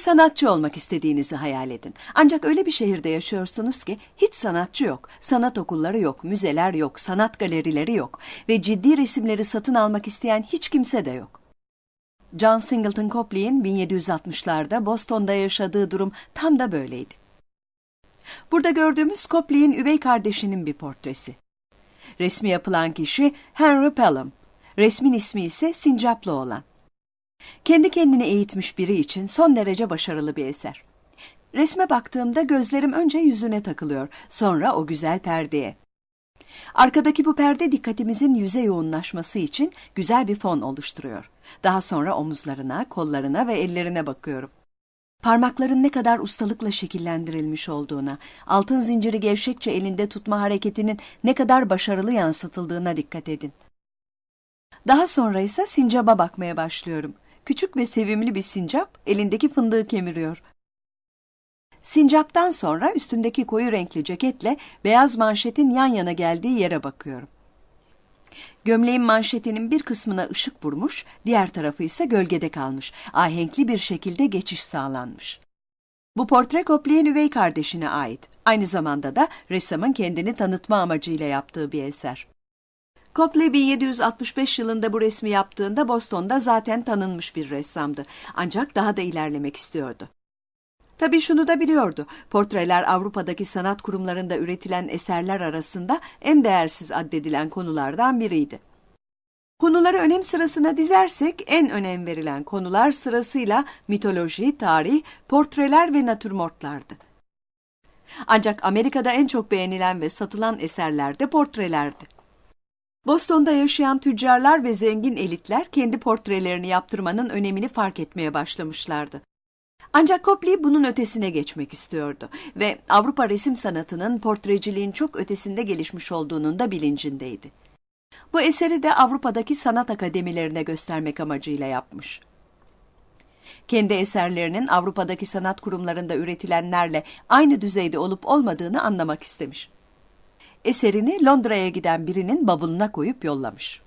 sanatçı olmak istediğinizi hayal edin. Ancak öyle bir şehirde yaşıyorsunuz ki hiç sanatçı yok. Sanat okulları yok, müzeler yok, sanat galerileri yok ve ciddi resimleri satın almak isteyen hiç kimse de yok. John Singleton Copley'in 1760'larda Boston'da yaşadığı durum tam da böyleydi. Burada gördüğümüz Copley'in üvey kardeşinin bir portresi. Resmi yapılan kişi Henry Pelham. Resmin ismi ise Sincaplı olan. Kendi kendini eğitmiş biri için son derece başarılı bir eser. Resme baktığımda gözlerim önce yüzüne takılıyor, sonra o güzel perdeye. Arkadaki bu perde dikkatimizin yüze yoğunlaşması için güzel bir fon oluşturuyor. Daha sonra omuzlarına, kollarına ve ellerine bakıyorum. Parmakların ne kadar ustalıkla şekillendirilmiş olduğuna, altın zinciri gevşekçe elinde tutma hareketinin ne kadar başarılı yansıtıldığına dikkat edin. Daha sonra ise sincaba bakmaya başlıyorum. Küçük ve sevimli bir sincap elindeki fındığı kemiriyor. Sincaptan sonra üstündeki koyu renkli ceketle beyaz manşetin yan yana geldiği yere bakıyorum. Gömleğin manşetinin bir kısmına ışık vurmuş, diğer tarafı ise gölgede kalmış. Ahenkli bir şekilde geçiş sağlanmış. Bu portre Copley'in üvey kardeşine ait. Aynı zamanda da ressamın kendini tanıtma amacıyla yaptığı bir eser. Copley 1765 yılında bu resmi yaptığında Boston'da zaten tanınmış bir ressamdı. Ancak daha da ilerlemek istiyordu. Tabii şunu da biliyordu. Portreler Avrupa'daki sanat kurumlarında üretilen eserler arasında en değersiz addedilen konulardan biriydi. Konuları önem sırasına dizersek en önem verilen konular sırasıyla mitoloji, tarih, portreler ve natürmortlardı. Ancak Amerika'da en çok beğenilen ve satılan eserler de portrelerdi. Boston'da yaşayan tüccarlar ve zengin elitler kendi portrelerini yaptırmanın önemini fark etmeye başlamışlardı. Ancak Copley bunun ötesine geçmek istiyordu ve Avrupa resim sanatının portreciliğin çok ötesinde gelişmiş olduğunun da bilincindeydi. Bu eseri de Avrupa'daki sanat akademilerine göstermek amacıyla yapmış. Kendi eserlerinin Avrupa'daki sanat kurumlarında üretilenlerle aynı düzeyde olup olmadığını anlamak istemiş. Eserini Londra'ya giden birinin bavuluna koyup yollamış.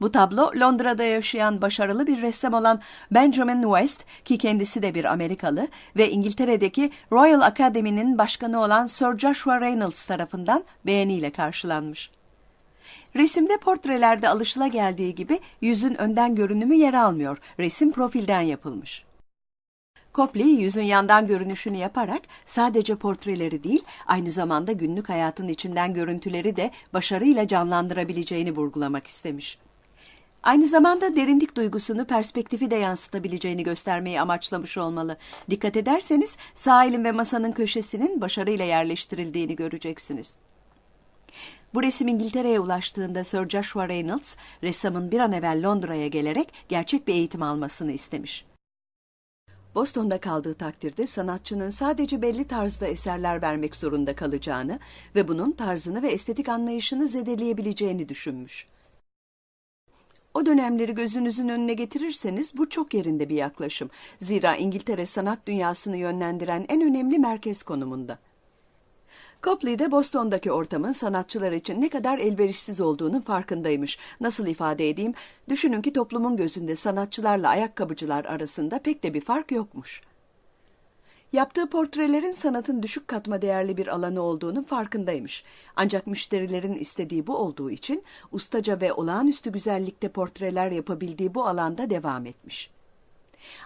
Bu tablo Londra'da yaşayan başarılı bir ressam olan Benjamin West ki kendisi de bir Amerikalı ve İngiltere'deki Royal Academy'nin başkanı olan Sir Joshua Reynolds tarafından beğeniyle karşılanmış. Resimde portrelerde alışıla geldiği gibi yüzün önden görünümü yer almıyor. Resim profilden yapılmış. Copley yüzün yandan görünüşünü yaparak sadece portreleri değil, aynı zamanda günlük hayatın içinden görüntüleri de başarıyla canlandırabileceğini vurgulamak istemiş. Aynı zamanda derinlik duygusunu perspektifi de yansıtabileceğini göstermeyi amaçlamış olmalı. Dikkat ederseniz sağ elin ve masanın köşesinin başarıyla yerleştirildiğini göreceksiniz. Bu resim İngiltere'ye ulaştığında Sir Joshua Reynolds, ressamın bir an evvel Londra'ya gelerek gerçek bir eğitim almasını istemiş. Boston'da kaldığı takdirde sanatçının sadece belli tarzda eserler vermek zorunda kalacağını ve bunun tarzını ve estetik anlayışını zedeleyebileceğini düşünmüş. O dönemleri gözünüzün önüne getirirseniz bu çok yerinde bir yaklaşım. Zira İngiltere sanat dünyasını yönlendiren en önemli merkez konumunda. Copley de Boston'daki ortamın sanatçılar için ne kadar elverişsiz olduğunun farkındaymış. Nasıl ifade edeyim? Düşünün ki toplumun gözünde sanatçılarla ayakkabıcılar arasında pek de bir fark yokmuş. Yaptığı portrelerin sanatın düşük katma değerli bir alanı olduğunun farkındaymış. Ancak müşterilerin istediği bu olduğu için ustaca ve olağanüstü güzellikte portreler yapabildiği bu alanda devam etmiş.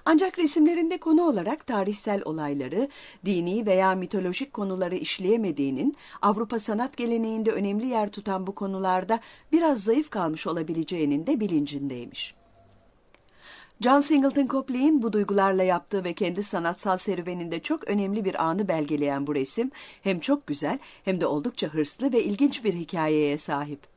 Ancak resimlerinde konu olarak tarihsel olayları, dini veya mitolojik konuları işleyemediğinin, Avrupa sanat geleneğinde önemli yer tutan bu konularda biraz zayıf kalmış olabileceğinin de bilincindeymiş. John Singleton Copley'in bu duygularla yaptığı ve kendi sanatsal serüveninde çok önemli bir anı belgeleyen bu resim hem çok güzel hem de oldukça hırslı ve ilginç bir hikayeye sahip.